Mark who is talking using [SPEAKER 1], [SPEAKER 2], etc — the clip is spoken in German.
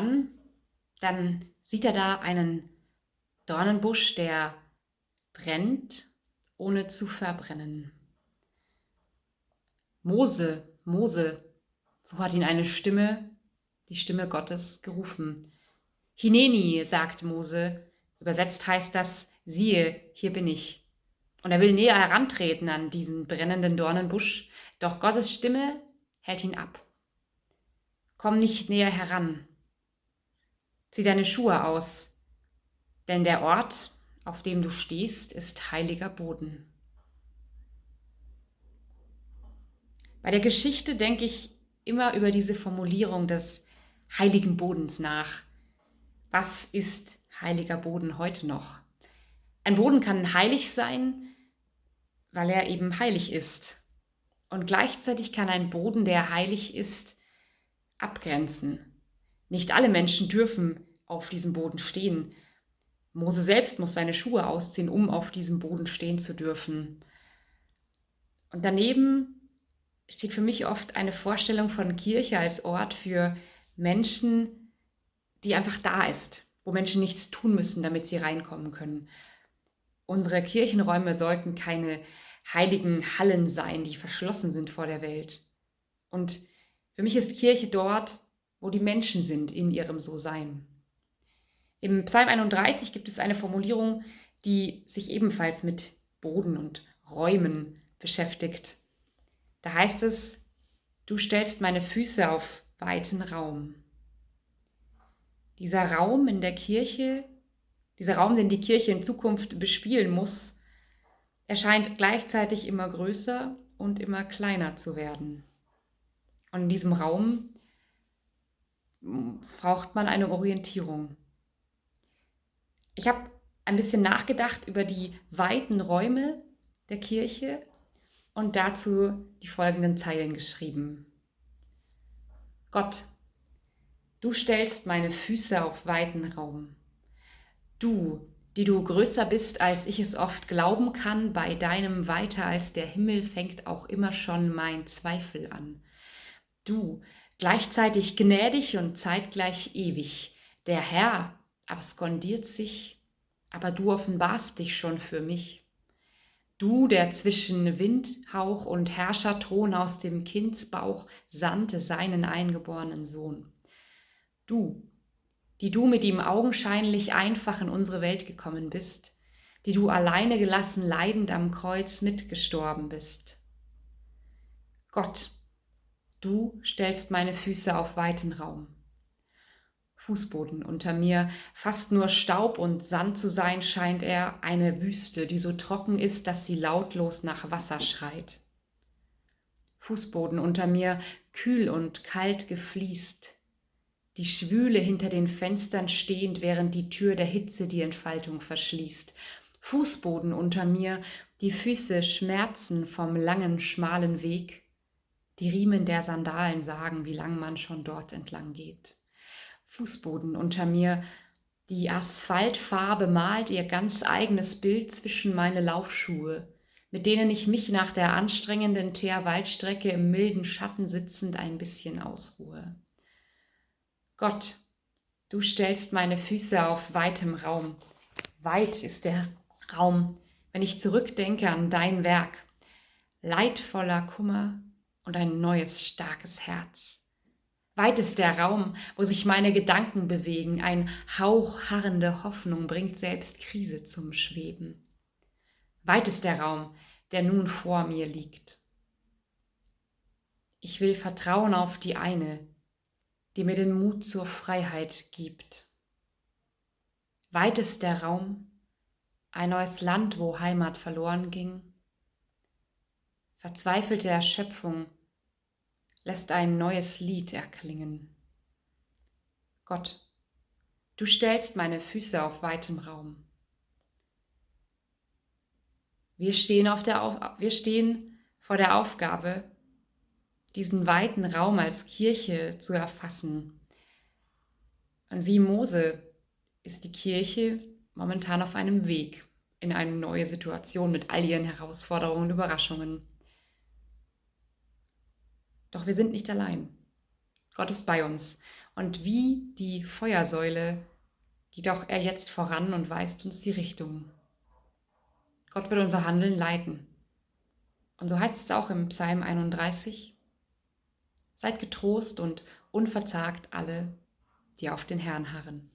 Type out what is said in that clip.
[SPEAKER 1] Dann, dann sieht er da einen Dornenbusch, der brennt, ohne zu verbrennen. Mose, Mose, so hat ihn eine Stimme, die Stimme Gottes, gerufen. Hineni, sagt Mose, übersetzt heißt das, siehe, hier bin ich. Und er will näher herantreten an diesen brennenden Dornenbusch, doch Gottes Stimme hält ihn ab. Komm nicht näher heran. Zieh deine Schuhe aus, denn der Ort, auf dem du stehst, ist heiliger Boden. Bei der Geschichte denke ich immer über diese Formulierung des heiligen Bodens nach. Was ist heiliger Boden heute noch? Ein Boden kann heilig sein, weil er eben heilig ist. Und gleichzeitig kann ein Boden, der heilig ist, abgrenzen. Nicht alle Menschen dürfen auf diesem Boden stehen. Mose selbst muss seine Schuhe ausziehen, um auf diesem Boden stehen zu dürfen. Und daneben steht für mich oft eine Vorstellung von Kirche als Ort für Menschen, die einfach da ist, wo Menschen nichts tun müssen, damit sie reinkommen können. Unsere Kirchenräume sollten keine heiligen Hallen sein, die verschlossen sind vor der Welt. Und für mich ist Kirche dort, wo die Menschen sind in ihrem So-Sein. Im Psalm 31 gibt es eine Formulierung, die sich ebenfalls mit Boden und Räumen beschäftigt. Da heißt es, du stellst meine Füße auf weiten Raum. Dieser Raum in der Kirche, dieser Raum, den die Kirche in Zukunft bespielen muss, erscheint gleichzeitig immer größer und immer kleiner zu werden. Und in diesem Raum braucht man eine Orientierung. Ich habe ein bisschen nachgedacht über die weiten Räume der Kirche und dazu die folgenden Zeilen geschrieben. Gott, du stellst meine Füße auf weiten Raum. Du, die du größer bist, als ich es oft glauben kann, bei deinem weiter als der Himmel fängt auch immer schon mein Zweifel an. Du, gleichzeitig gnädig und zeitgleich ewig, der Herr abskondiert sich, aber du offenbarst dich schon für mich. Du, der zwischen Windhauch und Herrscherthron aus dem Kindsbauch sandte seinen eingeborenen Sohn. Du, die du mit ihm augenscheinlich einfach in unsere Welt gekommen bist, die du alleine gelassen leidend am Kreuz mitgestorben bist. Gott, du stellst meine Füße auf weiten Raum. Fußboden unter mir. Fast nur Staub und Sand zu sein scheint er, eine Wüste, die so trocken ist, dass sie lautlos nach Wasser schreit. Fußboden unter mir, kühl und kalt gefliest, die Schwüle hinter den Fenstern stehend, während die Tür der Hitze die Entfaltung verschließt. Fußboden unter mir, die Füße schmerzen vom langen, schmalen Weg. Die Riemen der Sandalen sagen, wie lang man schon dort entlang geht. Fußboden unter mir. Die Asphaltfarbe malt ihr ganz eigenes Bild zwischen meine Laufschuhe, mit denen ich mich nach der anstrengenden Teerwaldstrecke im milden Schatten sitzend ein bisschen ausruhe. Gott, du stellst meine Füße auf weitem Raum. Weit ist der Raum, wenn ich zurückdenke an dein Werk. Leidvoller Kummer und ein neues starkes Herz. Weit ist der Raum, wo sich meine Gedanken bewegen. Ein Hauch harrende Hoffnung bringt selbst Krise zum Schweben. Weit ist der Raum, der nun vor mir liegt. Ich will vertrauen auf die eine, die mir den Mut zur Freiheit gibt. Weit ist der Raum, ein neues Land, wo Heimat verloren ging. Verzweifelte Erschöpfung lässt ein neues Lied erklingen. Gott, du stellst meine Füße auf weitem Raum. Wir stehen, auf der auf wir stehen vor der Aufgabe, diesen weiten Raum als Kirche zu erfassen. Und wie Mose ist die Kirche momentan auf einem Weg in eine neue Situation mit all ihren Herausforderungen und Überraschungen. Doch wir sind nicht allein. Gott ist bei uns. Und wie die Feuersäule geht auch er jetzt voran und weist uns die Richtung. Gott wird unser Handeln leiten. Und so heißt es auch im Psalm 31. Seid getrost und unverzagt alle, die auf den Herrn harren.